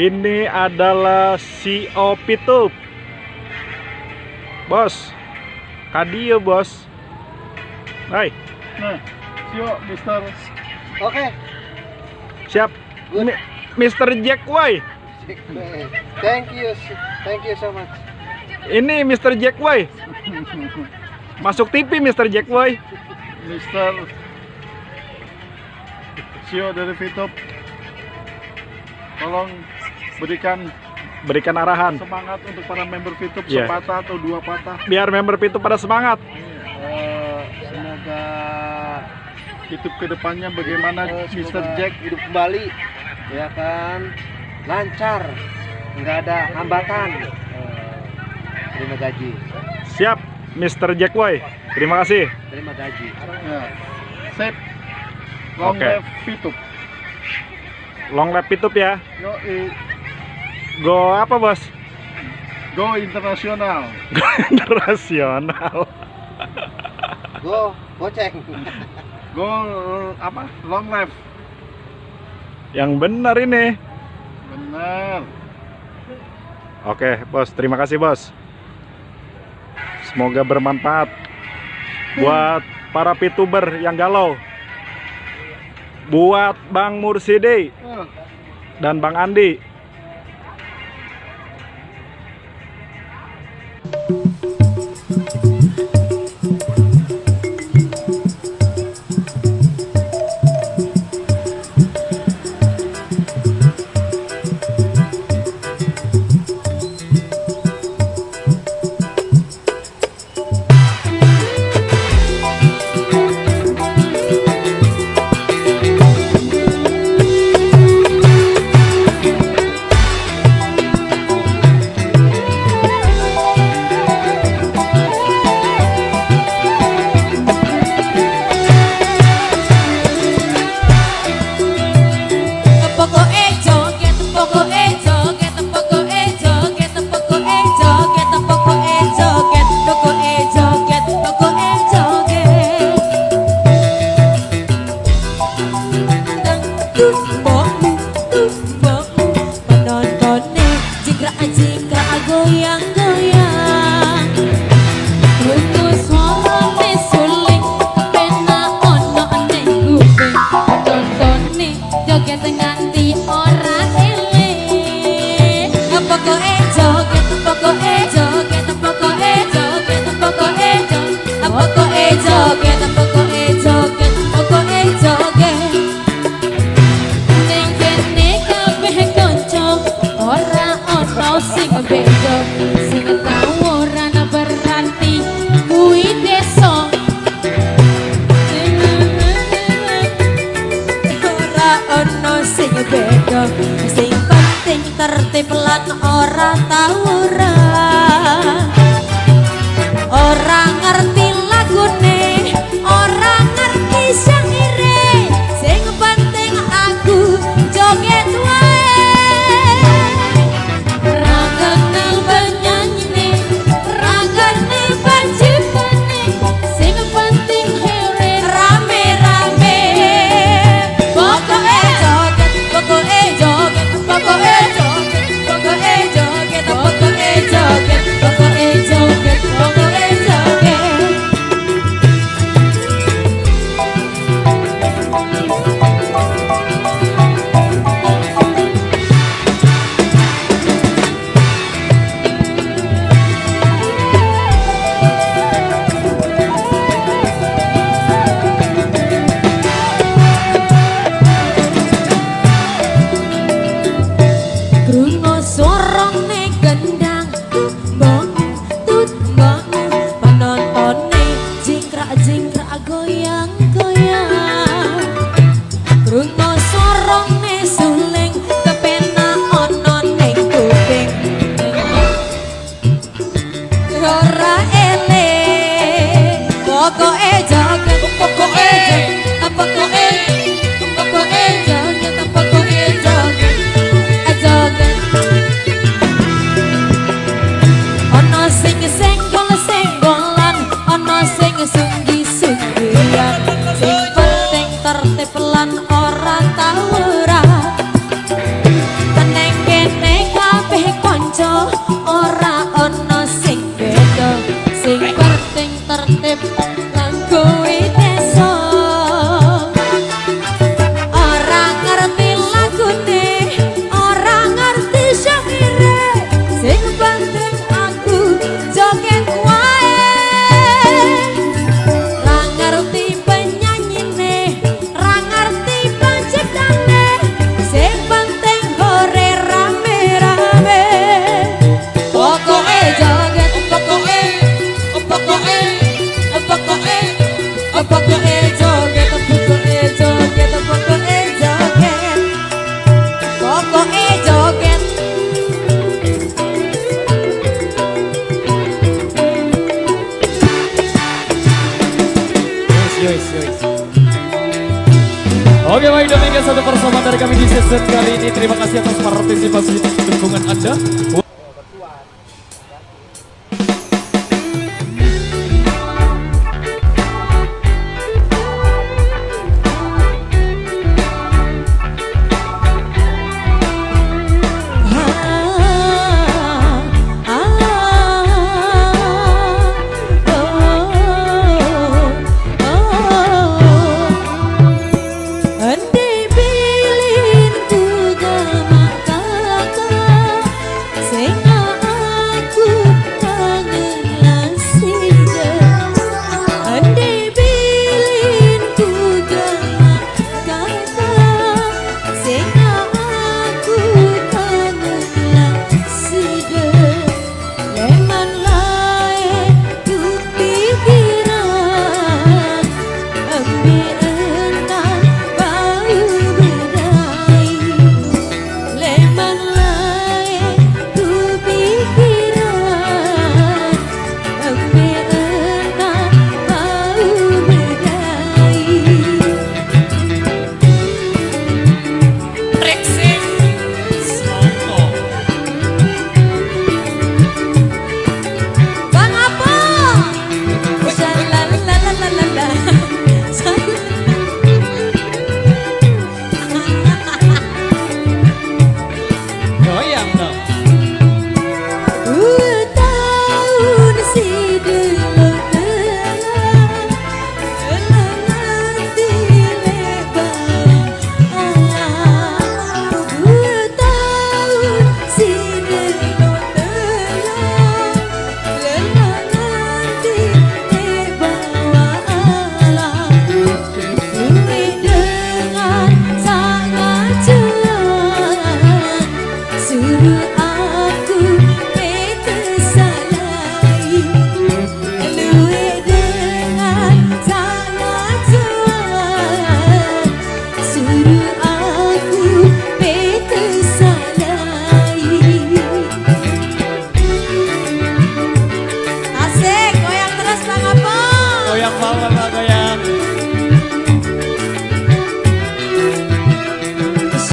Ini adalah CEO Pitup. Bos. Kadio, Bos. Hai. Nah, sio Mister. Oke. Siap. Good. Mi- Mr. Jack White. Thank you. Thank you so much. Ini Mr. Jack White. Masuk TV Mr. Jack White. Mister. Sio dari Fitup. Tolong berikan Berikan arahan. semangat untuk para member Fitup Iya. sepatah atau dua patah. Biar member Pitup pada semangat. Eh, semoga Fitup ke depannya bagaimana Mr. semoga Jack hidup kembali, ya kan, lancar, nggak ada hambatan. Eh, terima gaji, Siap Mr. Jack White. Terima kasih. terima gaji. ya, set long Oke. live Fitup. Long lap Pitup ya. Yo, Go apa, Bos? go internasional. Internasional. Go, goceng. Go apa? Long live. Yang benar ini. Benar. Oke, Bos. Terima kasih, Bos. Semoga bermanfaat buat para pituber yang galau. Buat Bang Mursidi Ah, dan Bang Andi. Sing penting tertib lan ora tawuran Oke baik demikian satu persamaan dari kami di season kali ini. Terima kasih atas partisipasi dan dukungan Anda.